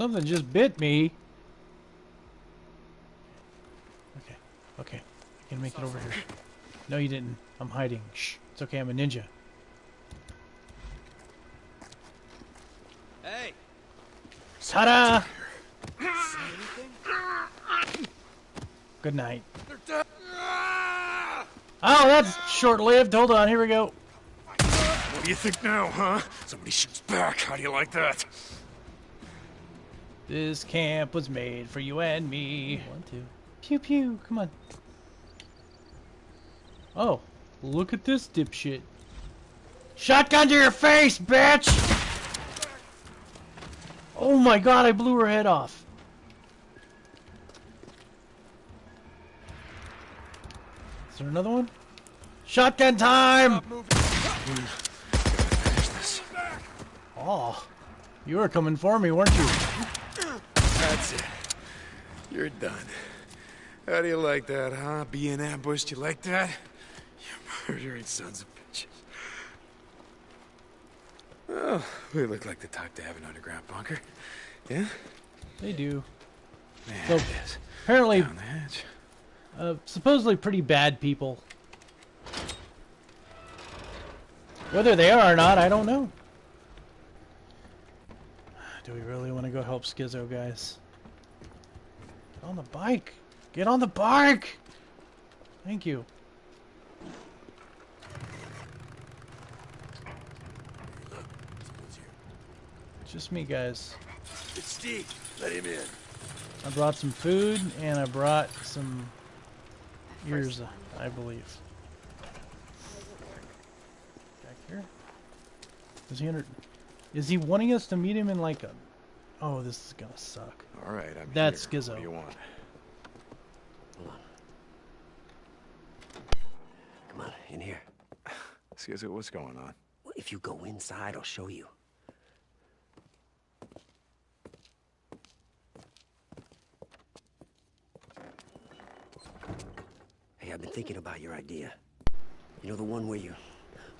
Something just bit me. Okay, okay. I can make it over here. No, you didn't. I'm hiding. Shh. It's okay, I'm a ninja. Hey, Ta-da! Good night. Oh, that's short-lived. Hold on, here we go. What do you think now, huh? Somebody shoots back. How do you like that? This camp was made for you and me. One, two. Pew pew. Come on. Oh, look at this dipshit. Shotgun to your face, bitch! Oh my god, I blew her head off. Is there another one? Shotgun time! Oh, you were coming for me, weren't you? That's it. You're done. How do you like that, huh? Being ambushed, you like that? You murdering sons of bitches. Well, we look like the type to have an underground bunker. Yeah? They do. Man, So-. Apparently, Down the hatch. uh, supposedly pretty bad people. Whether they are or not, I don't know. Do we really want to go help Skizzo, guys? Get on the bike! Get on the bike! Thank you. Just me, guys. It's Steve. Let him in. I brought some food and I brought some ears, I believe. Back here. Is he under? Is he wanting us to meet him in like a? Oh, this is gonna suck. All right, I'm That's here. Skizzo. What do you want? come on, in here. Excuse me, what's going on? Well, If you go inside, I'll show you. Hey, I've been thinking about your idea. You know the one where you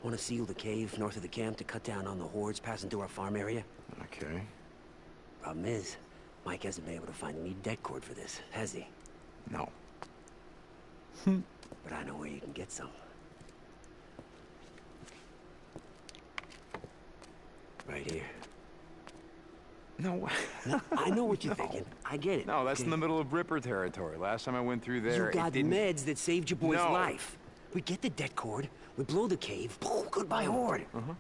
want to seal the cave north of the camp to cut down on the hordes passing through our farm area? Okay. Problem is, Mike hasn't been able to find any det cord for this, has he? No. But I know where you can get some. Right here. No. No, I know what you're thinking. I get it. No, that's in the middle of Ripper territory. Last time I went through there, You got meds that saved your boy's No. life. We get the det cord, we blow the cave, boom, goodbye horde. Uh-huh.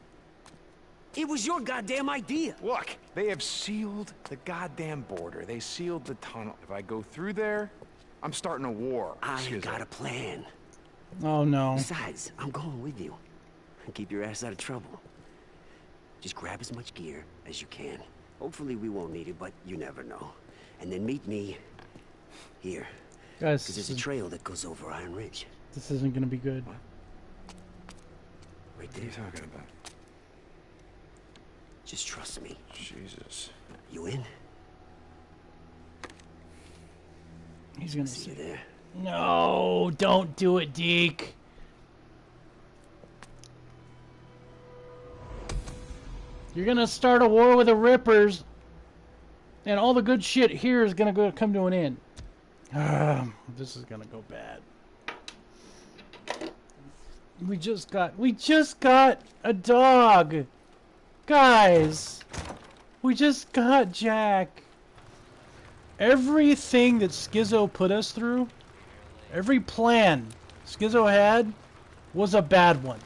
It was your goddamn idea. Look, they have sealed the goddamn border. They sealed the tunnel. If I go through there, I'm starting a war. I Excuse got me. a plan. Oh no. Besides, I'm going with you. Keep your ass out of trouble. Just grab as much gear as you can. Hopefully we won't need it, but you never know. And then meet me here. Guys, Because there's a trail that goes over Iron Ridge. This isn't gonna be good. Right What are you talking about? Just trust me. Jesus. You in? He's gonna See you there. No, don't do it, Deke. You're gonna start a war with the Rippers, and all the good shit here is gonna go come to an end. Ah, this is gonna go bad. We just got we just got a dog, guys. We just got Jack. Everything that Skizzo put us through, every plan Skizzo had, was a bad one.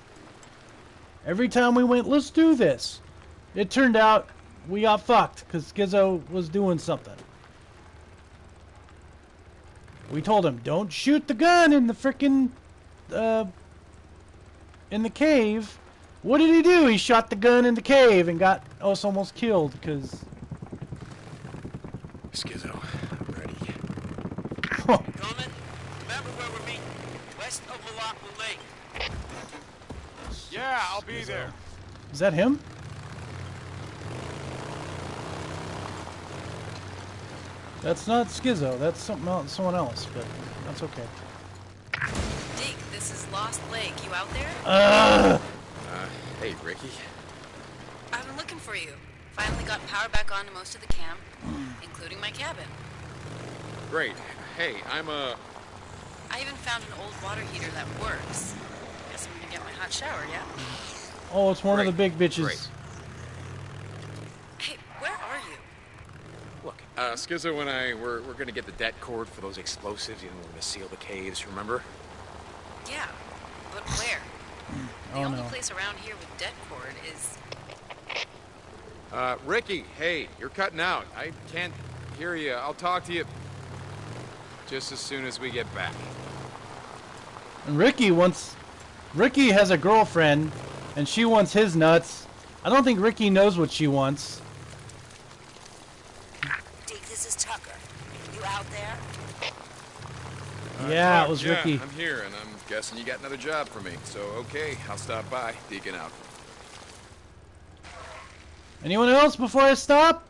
Every time we went, let's do this, it turned out we got fucked because Skizzo was doing something. We told him, don't shoot the gun in the frickin' uh, in the cave. What did he do? He shot the gun in the cave and got us almost killed because Skizzo, I'm ready. Coming? Remember where we're meeting? West of Malacca Lake. Yeah, I'll be there. Is that him? That's not Skizzo. That's something else, someone else, but that's okay. Deke, this is Lost Lake. You out there? Ugh! Uh, hey, Rikki. I've been looking for you. Finally got power back on to most of the camp, including my cabin. Great. Hey, I'm uh I even found an old water heater that works. Guess I'm gonna get my hot shower, yeah? Oh, it's one of the big bitches. great. Hey, where are you? Look, uh, Skizzo and I, we're, we're gonna get the det cord for those explosives, you know, we're gonna seal the caves, remember? Yeah, but where? The Oh only no. place around here with det cord is Uh, Rikki, hey, you're cutting out. I can't hear you. I'll talk to you just as soon as we get back. And Rikki wants. Rikki has a girlfriend, and she wants his nuts. I don't think Rikki knows what she wants. Deke, this is Tucker. You out there? Yeah, Fuck, it was yeah, Rikki. I'm here, and I'm guessing you got another job for me. So, okay, I'll stop by. Deacon out. Anyone else before I stop?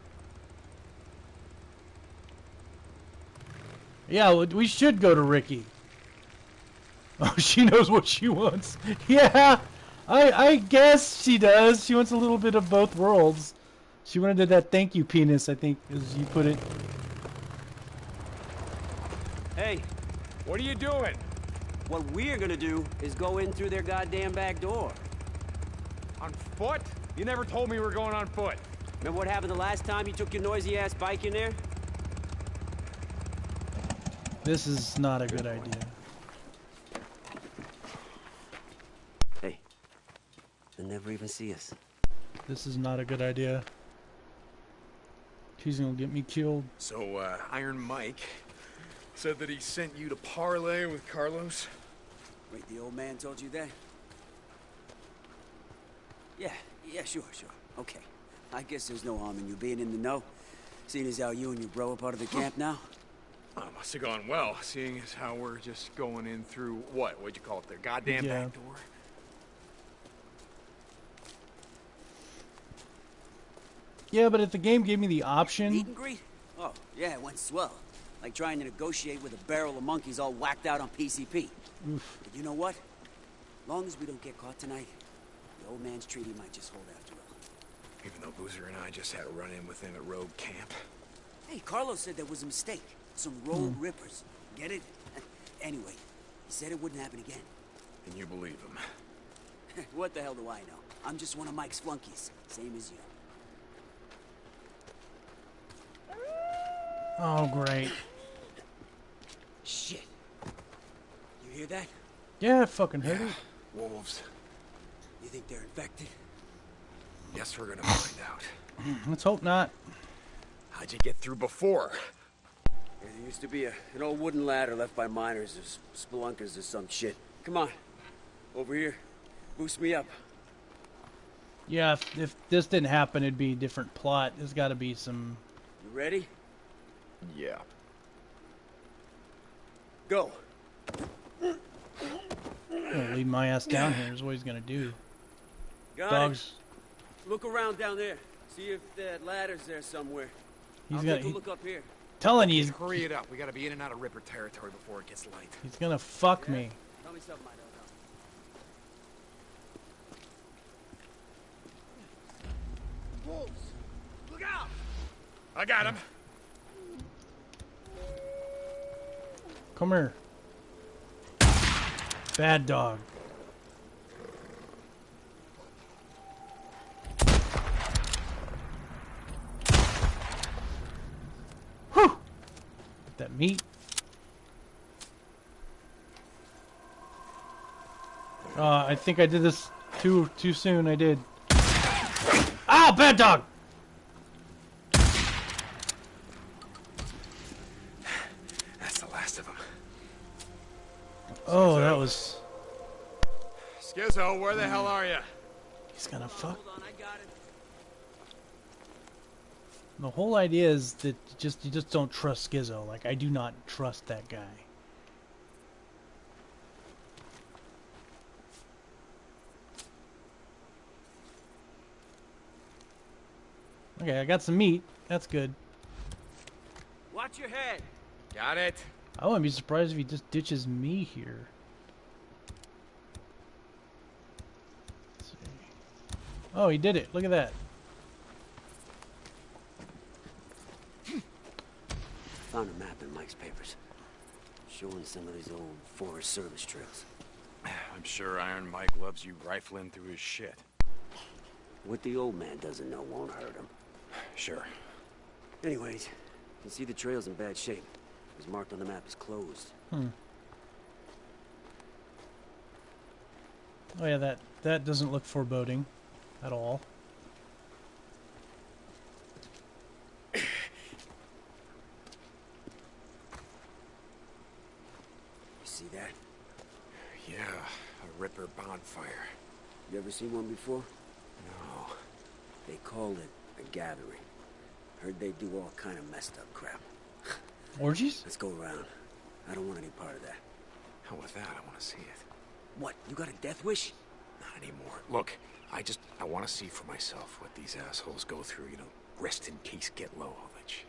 Yeah, we should go to Rikki. Oh, she knows what she wants. Yeah, I I guess she does. She wants a little bit of both worlds. She wanted that thank you penis, I think, as you put it. Hey, What are you doing? what we're gonna do is go in through their goddamn back door. On foot? You never told me we were going on foot. Remember what happened the last time you took your noisy ass bike in there? This is not a good idea. Hey, they'll never even see us. This is not a good idea. She's gonna get me killed. So, uh, Iron Mike said that he sent you to parlay with Carlos? Wait, the old man told you that? Yeah, yeah, sure, sure. Okay. I guess there's no harm in you being in the know. Seeing as how you and your bro are part of the camp now. Oh, must have gone well, seeing as how we're just going in through what? What'd you call it? Their goddamn Yeah. back door? Yeah, but if the game gave me the Meet option, and greet? Oh, yeah, it went swell. Like trying to negotiate with a barrel of monkeys all whacked out on PCP. oof. But you know what? Long as we don't get caught tonight, the old man's treaty might just hold after all. Even though Boozer and I just had a run-in with him at Rogue Camp. Hey, Carlos said there was a mistake. Some road hmm. rippers. Get it? anyway, he said it wouldn't happen again. And you believe him. what the hell do I know? I'm just one of Mike's flunkies, same as you. Oh, great. Shit. You hear that? Yeah, I fucking heard it. Wolves. You think they're infected? Guess we're gonna find out. Let's hope not. How'd you get through before? Yeah, there used to be a, an old wooden ladder left by miners or spelunkers or some shit. Come on. Over here. Boost me up. Yeah, if, if this didn't happen, it'd be a different plot. There's got to be some. You ready? Yeah. Go. Gonna lead my ass down here is what he's gonna do. Got Dogs. it. Look around down there. See if that ladder's there somewhere. He's I'll gonna. take a He, look up here. telling you, Hurry it up. We gotta be in and out of Ripper territory before it gets light. he's gonna fuck me. Tell me something I don't know. Wolves! Look out! I got him. Come here. Bad dog. Whew! Get that meat. Uh, I think I did this too too soon. I did. Ah, bad dog. That's the last of them. Oh, that was. Skizzo, where the hell are you? He's gonna oh, fuck. Hold on, I got it. The whole idea is that you just you just don't trust Skizzo. Like I do not trust that guy. Okay, I got some meat. That's good. Watch your head. Got it. I wouldn't be surprised if he just ditches me here. Oh, he did it. Look at that. Found a map in Mike's papers. Showing some of these old Forest Service trails. I'm sure Iron Mike loves you rifling through his shit. What the old man doesn't know won't hurt him. Sure. Anyways, you can see the trail's in bad shape. It was marked on the map as closed. Hmm. Oh yeah, that that doesn't look foreboding at all. You see that? Yeah, a Ripper bonfire. You ever seen one before? No. They called it a gathering. Heard they do all kind of messed up crap. Orgies? Let's go around. I don't want any part of that. How with that, I want to see it. What, you got a death wish? Not anymore. Look, I just, I want to see for myself what these assholes go through, you know, rest in peace, get low, all that shit.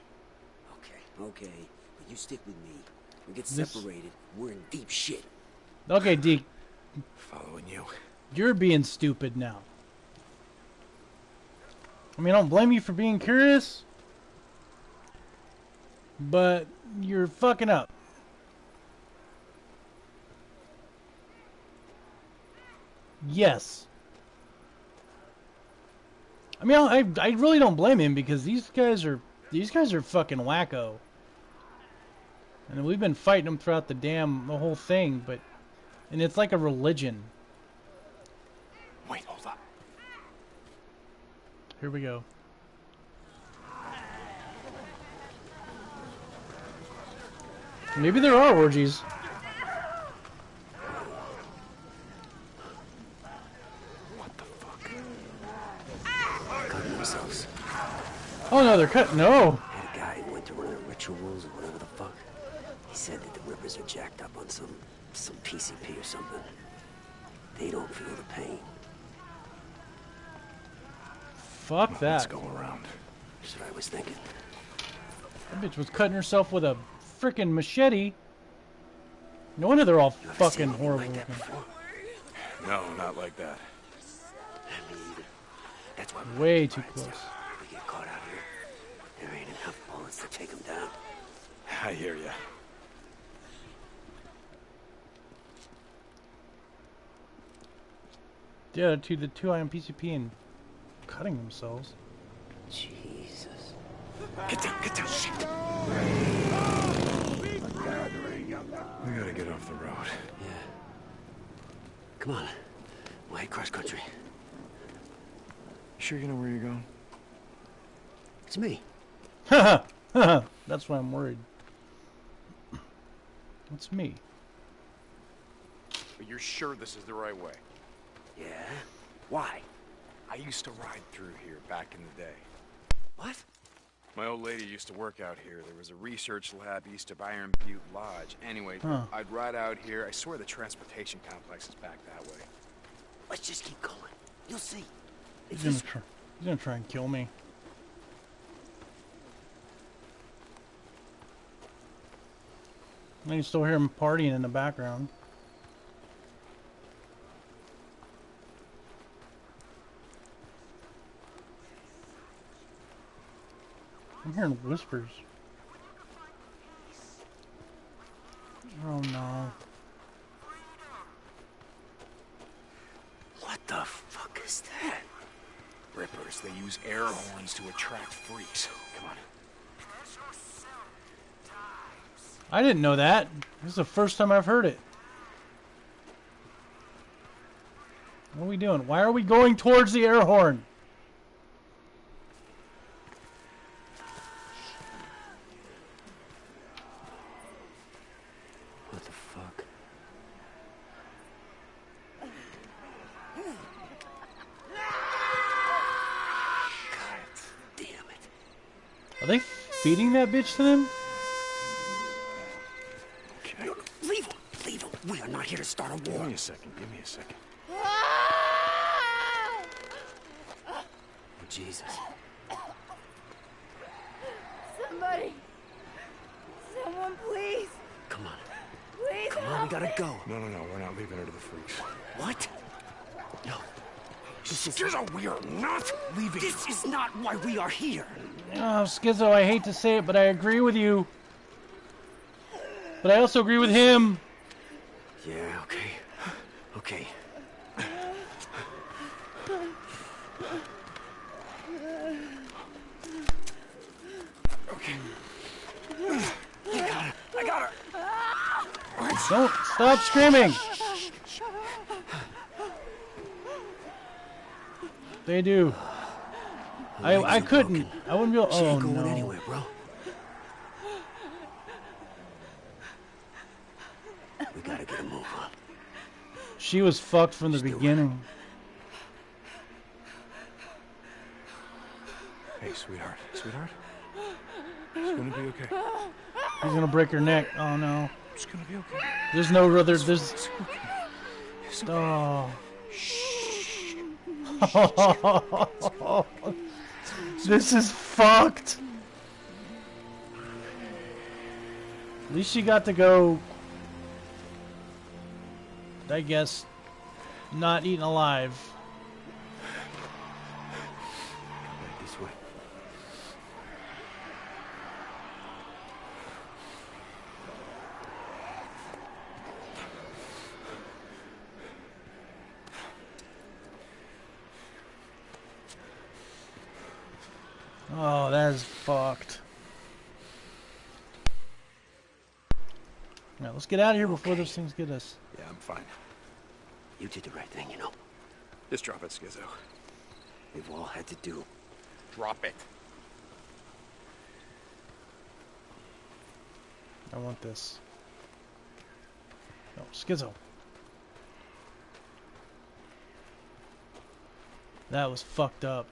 Okay, okay. But you stick with me. We get This- separated, we're in deep shit. Okay, Deke, Following you. you're being stupid now. I mean, I don't blame you for being curious, but you're fucking up. Yes. I mean, I I really don't blame him because these guys are these guys are fucking wacko. And we've been fighting them throughout the damn the whole thing, but and it's like a religion. Wait, hold up. Here we go. Maybe there are orgies. What the fuck? Cutting themselves. Oh no, they're cut. No. Had a guy who went to one of the rituals or whatever the fuck. He said that the Rippers are jacked up on some some PCP or something. They don't feel the pain. Fuck that. Let's go around. That's what I was thinking. That bitch was cutting herself with a freaking machete. No wonder they're all You fucking horrible like that looking. before? No, not like that. Me either. That's why Way too close. We get caught out here, there ain't enough bullets to take them down. I hear ya. Yeah, to the two iron PCP and cutting themselves. Jesus. Get down, get down, shit. We gotta get off the road. Yeah. Come on. We'll head cross country. Sure you know where you're going? It's me. That's why I'm worried. It's me. But you're sure this is the right way? Yeah? Why? I used to ride through here back in the day. What? My old lady used to work out here. There was a research lab east of Iron Butte Lodge. Anyway, Huh. I'd ride out here. I swear the transportation complex is back that way. Let's just keep going. You'll see. He's It's gonna, try, he's gonna try and kill me. I can still hear him partying in the background. I'm hearing whispers. Oh no. What the fuck is that? Rippers, they use air horns to attract freaks. Come on. I didn't know that. This is the first time I've heard it. What are we doing? Why are we going towards the air horn? What the fuck? God damn it. Are they feeding that bitch to them? Okay. No, leave him! Leave him! We are not here to start a war. Give me a second. Give me a second. Oh, Jesus. Somebody. Someone, please. Come on. Please Come on, we gotta me. go. No, no, no. We're not leaving her to the freaks. What? No. This is, Skizzo, we are not leaving. this is not why we are here. Oh, Skizzo, I hate to say it, but I agree with you. But I also agree with him. Yeah, okay. Okay. Okay. I got her. I got her. Don't stop screaming. They do. I I couldn't. I wouldn't be able. She Oh ain't going no. anywhere, bro. We gotta get a move on. She was fucked from the Still- beginning. Hey, sweetheart. Sweetheart? It's gonna be okay. He's gonna break her neck. Oh no. It's gonna be okay. There's no other. There's. Oh. this is fucked. At least she got to go. I guess. Not eaten alive. Right this way. Oh, that is fucked. Alright, let's get out of here before those things get us. Yeah, I'm fine. You did the right thing, you know. Just drop it, Skizzo. We've all had to do. Drop it. I want this. No, Skizzo. That was fucked up.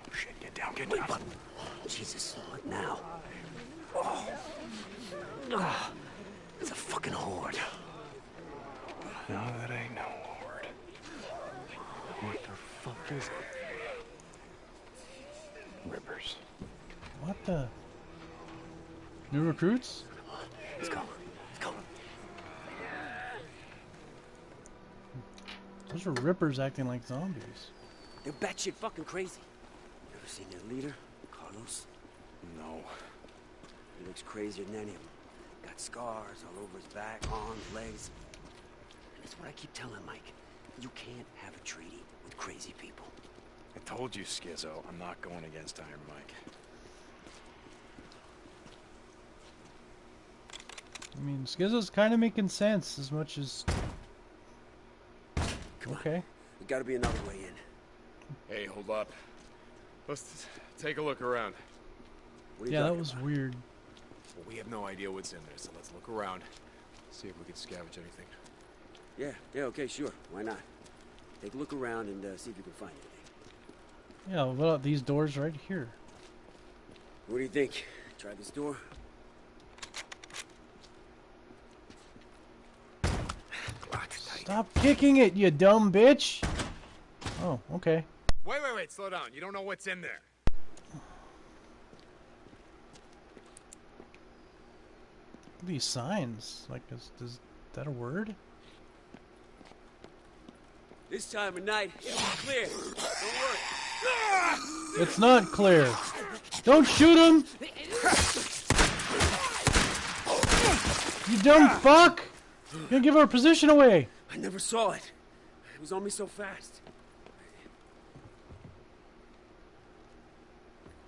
Oh, shit, get down, get Wait, down. what? Jesus, what now? Oh. Ah. It's a fucking horde. No, that ain't no horde. What the fuck is it? Rippers. What the? New recruits? Let's go. Let's go. Those are rippers acting like zombies. They're batshit fucking crazy. Ever seen their leader, Carlos? No. He looks crazier than any of them. Got scars all over his back, arms, legs. And that's what I keep telling Mike. You can't have a treaty with crazy people. I told you, Skizzo, I'm not going against Iron Mike. I mean, Skizzo's kind of making sense as much as. Come on. Okay. There's gotta be another way in. Hey, hold up. Let's take a look around. What are you Yeah, that was about? weird. Well, we have no idea what's in there, so let's look around. See if we can scavenge anything. Yeah, yeah, okay, sure. Why not? Take a look around and uh, see if you can find anything. Yeah, what about these doors right here? What do you think? Try this door? Stop kicking it, you dumb bitch! Oh, okay. Wait, wait, wait, slow down. You don't know what's in there. These signs, like, is, is that a word? This time of night, it's clear. Don't worry. It's not clear. Don't shoot him! You dumb fuck! You're gonna give our position away! I never saw it. It was on me so fast.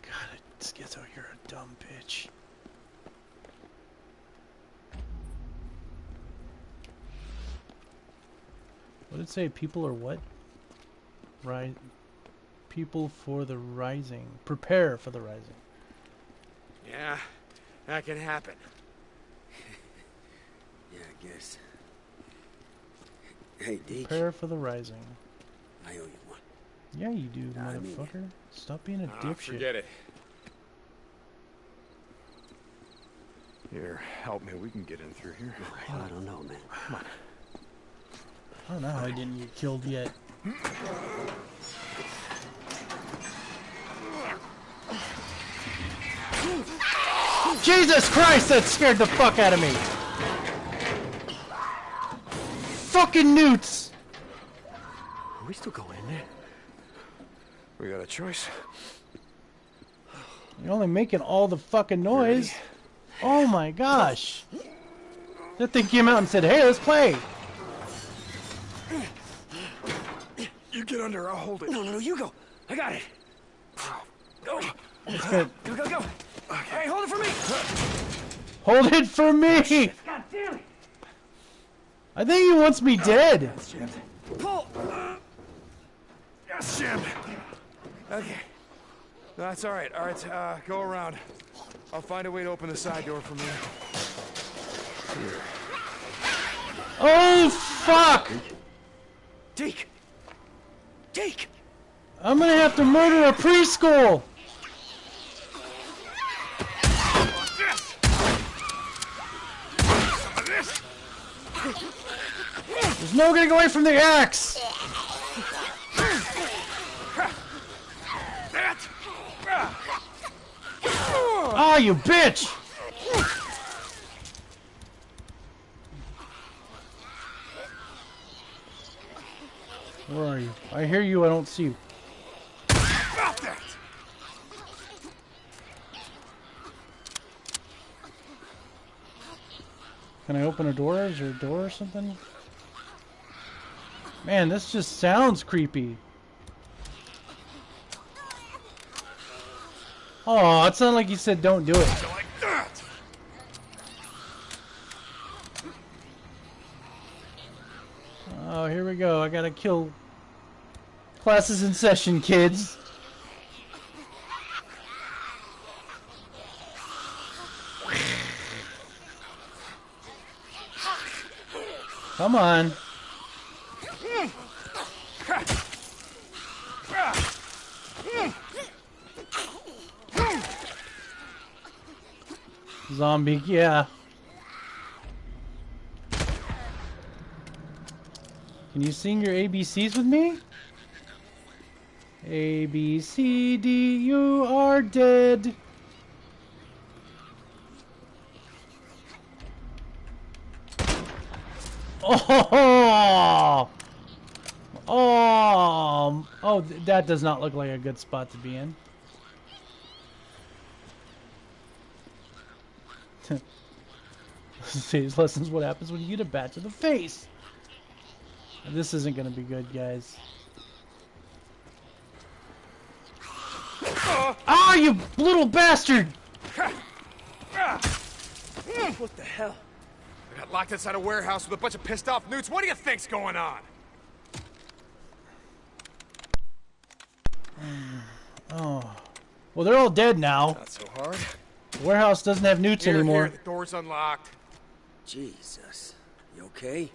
God, Skizzo, you're a dumb bitch. What did it say? People are what? Right. People for the rising. Prepare for the rising. Yeah, that can happen. Yeah, I guess. Hey, Deke, Prepare for the rising. I owe you one. Yeah, you do, I mean- motherfucker. Stop being a Ah, dipshit. forget it. Here, help me. We can get in through here. Oh, I don't know, man. Come on. I don't know how I didn't get killed yet. Jesus Christ, that scared the fuck out of me! fucking newts! Are we still going in there? We got a choice. You're only making all the fucking noise. Oh my gosh. That thing came out and said, hey, let's play. You get under, I'll hold it. No, no, no, you go. I got it. Go. It's good. Go, go, go. Hey, hold it for me. Hold it for me! God damn it. I think he wants me dead. Pull. Yes, Jim. Okay. No, that's all right. All right, uh, go around. I'll find a way to open the side door from here. Oh, fuck! Deke. Deke. I'm gonna have to murder a preschool! There's no getting away from the axe! Ah, you bitch! Where are you? I hear you, I don't see you. Stop that! Can I open a door? Is there a door or something? Man, this just sounds creepy. Oh, it's not like you said don't do it. Like that! Oh, here we go. I gotta kill classes in session, kids. Come on. Zombie, yeah. Can you sing your ABCs with me? A B C D, you are dead. Oh! Oh! Oh, th- that does not look like a good spot to be in. Today's lessons what happens when you get a bat to the face. This isn't gonna be good, guys. Ah, you little bastard! What the hell? I got locked inside a warehouse with a bunch of pissed off newts. What do you think's going on? Oh. Well, they're all dead now. Not so hard. The warehouse doesn't have newts Here, anymore. here, the door's unlocked. Jesus. You okay?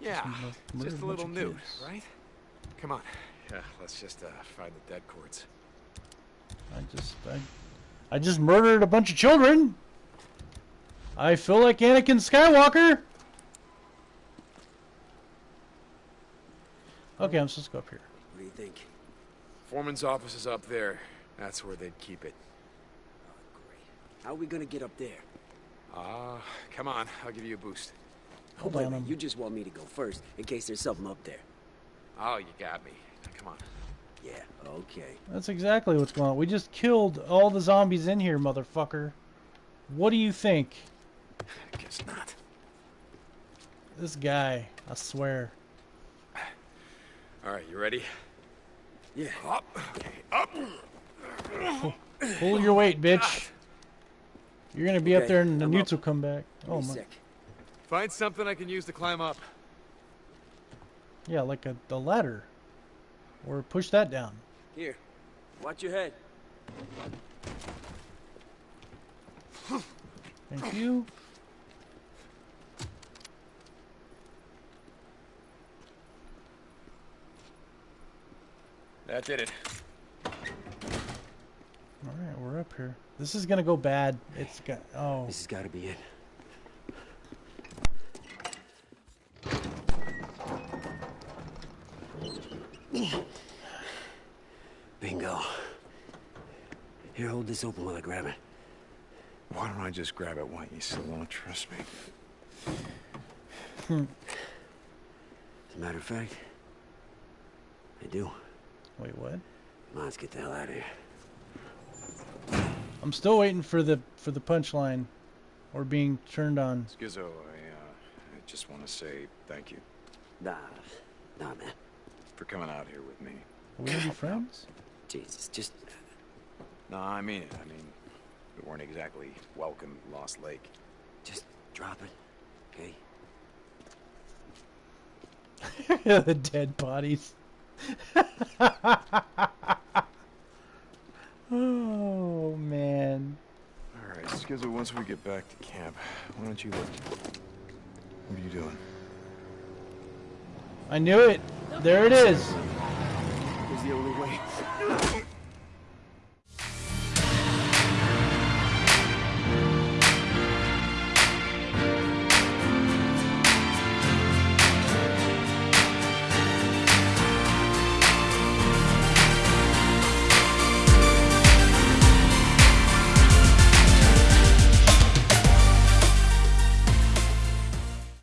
Yeah, murdered just a a little bunch newt, right? Come on. Yeah, let's just uh, find the det cords. I just, I, I just murdered a bunch of children. I feel like Anakin Skywalker. Okay, I'm supposed to go up here. What do you think? Foreman's office is up there. That's where they'd keep it. Great. How are we gonna get up there? Ah, come on. I'll give you a boost. Hold Wait a on. minute, I'm- you just want me to go first in case there's something up there. Oh, you got me. Now, come on. Yeah, okay. That's exactly what's going on. We just killed all the zombies in here, motherfucker. What do you think? I guess not. This guy, I swear. All right, you ready? Yeah. Up. Okay, up. Pull your weight, bitch. You're gonna be up there and the I'm newts will come back. Oh my. sec. Find something I can use to climb up. Yeah, like a the ladder. Or push that down. Here. Watch your head. Thank you. That did it. All right, we're up here. This is gonna go bad. It's got. Oh, This has got to be it. Bingo. Here, hold this open while I grab it. Why don't I just grab it? Why you still don't trust me? Hmm. As a matter of fact, I do. Wait, what? Come on, let's get the hell out of here. I'm still waiting for the for the punchline, or being turned on. Skizzo, I, uh, I just want to say thank you Nah, nah, man. for coming out here with me. Are we gonna friends? Jesus, just No, I mean it. I mean, we weren't exactly welcome Lost Lake. Just drop it, okay? the dead bodies. oh man. All right, Skizzo, once we get back to camp, why don't you look? What are you doing? I knew it. There it is.